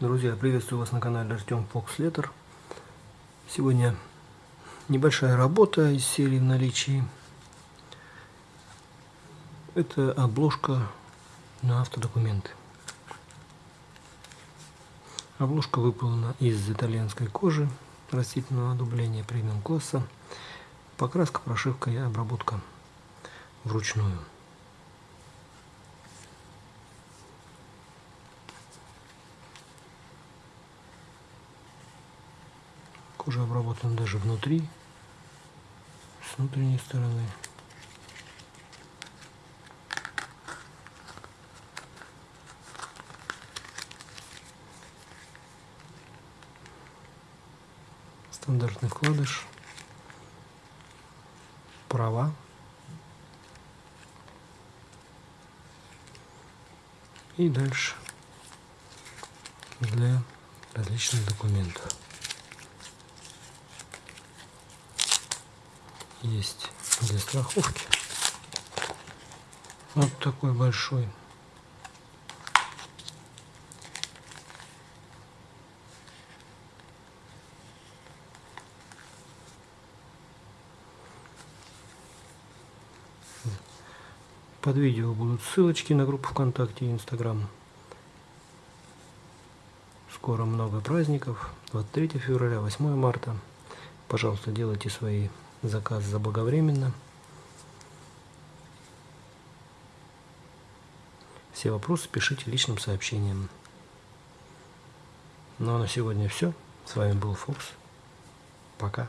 Друзья, приветствую вас на канале Артем Фокс Леттер. Сегодня небольшая работа из серии в наличии. Это обложка на автодокументы. Обложка выполнена из итальянской кожи растительного одубления премиум класса. Покраска, прошивка и обработка вручную. Кожа обработана даже внутри, с внутренней стороны. Стандартный вкладыш, права, и дальше для различных документов. Есть для страховки. Вот такой большой. Под видео будут ссылочки на группу ВКонтакте и Инстаграм. Скоро много праздников. 23 февраля, 8 марта. Пожалуйста, делайте свои заказ заблаговременно. Все вопросы пишите личным сообщением. Ну а на сегодня все. С вами был Фокс. Пока.